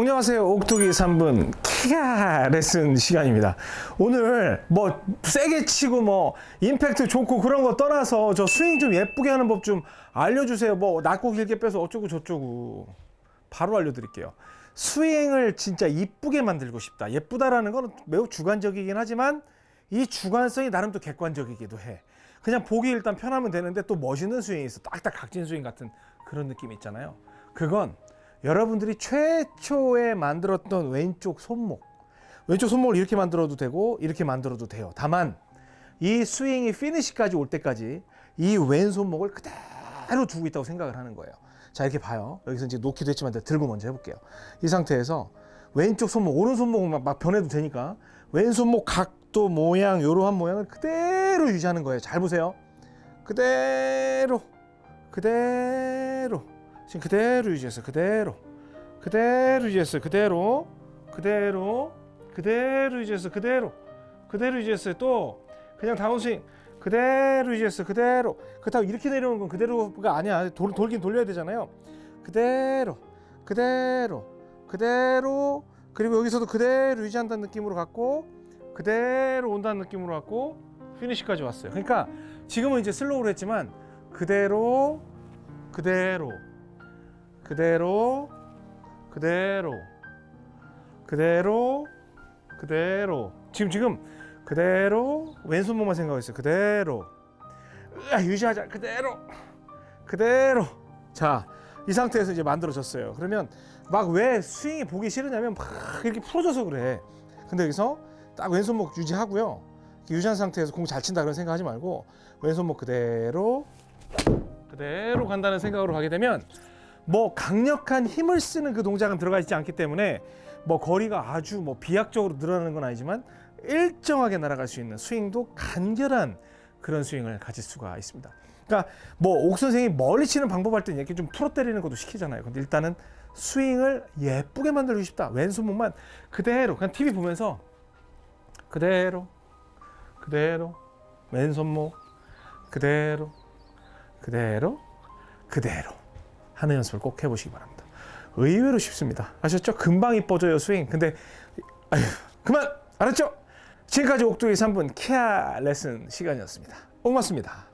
안녕하세요. 옥토기 3분 키가 레슨 시간입니다. 오늘 뭐 세게 치고 뭐 임팩트 좋고 그런 거 떠나서 저 스윙 좀 예쁘게 하는 법 좀 알려주세요. 뭐 낮고 길게 빼서 어쩌고 저쩌고 바로 알려드릴게요. 스윙을 진짜 이쁘게 만들고 싶다. 예쁘다라는 건 매우 주관적이긴 하지만 이 주관성이 나름 또 객관적이기도 해. 그냥 보기 일단 편하면 되는데 또 멋있는 스윙이 있어. 딱딱 각진 스윙 같은 그런 느낌 있잖아요. 그건 여러분들이 최초에 만들었던 왼쪽 손목 왼쪽 손목을 이렇게 만들어도 되고 이렇게 만들어도 돼요. 다만 이 스윙이 피니시까지 올 때까지 이 왼손목을 그대로 두고 있다고 생각을 하는 거예요. 자 이렇게 봐요. 여기서 이제 놓기도 했지만 들고 먼저 해볼게요. 이 상태에서 왼쪽 손목 오른손목은 막, 막 변해도 되니까 왼손목 각도 모양 이러한 모양을 그대로 유지하는 거예요. 잘 보세요. 그대로 그대로 지금 그대로 유지했어요. 그대로. 그대로 유지했어요. 그대로. 그대로. 그대로 유지했어요. 그대로. 그대로 유지했어요. 또 그냥 다운스윙. 그대로 유지했어요. 그대로. 그렇다고 이렇게 내려오는 건 그대로가 아니야. 돌, 돌긴 돌려야 되잖아요. 그대로. 그대로. 그대로. 그리고 여기서도 그대로 유지한다는 느낌으로 갖고 그대로 온다는 느낌으로 갖고 피니시까지 왔어요. 그러니까 지금은 이제 슬로우로 했지만 그대로 그대로 그대로 그대로 그대로 그대로. 지금 지금. 그대로. 왼손목만 생각하고 있어요. 그대로. 으아, 유지하자. 그대로. 그대로. 자 이 상태에서 이제 만들어졌어요. 그러면 막 왜 스윙이 보기 싫으냐면 막 이렇게 풀어져서 그래. 근데 여기서 딱 왼손목 유지하고요. 유지한 상태에서 공 잘 친다 그런 생각하지 말고 왼손목 그대로 그대로 간다는 생각으로 가게 되면 뭐 강력한 힘을 쓰는 그 동작은 들어가 있지 않기 때문에 뭐 거리가 아주 뭐 비약적으로 늘어나는 건 아니지만 일정하게 날아갈 수 있는 스윙도 간결한 그런 스윙을 가질 수가 있습니다. 그러니까 뭐 옥 선생이 멀리 치는 방법 할 때는 이렇게 좀 풀어 때리는 것도 시키잖아요. 근데 일단은 스윙을 예쁘게 만들고 싶다. 왼손목만 그대로 그냥 TV 보면서 그대로 그대로 왼손목 그대로 그대로 그대로 하는 연습을 꼭 해보시기 바랍니다. 의외로 쉽습니다. 아셨죠? 금방 이뻐져요 스윙. 근데 아휴 그만 알았죠? 지금까지 옥두의 3분 키아 레슨 시간이었습니다. 고맙습니다.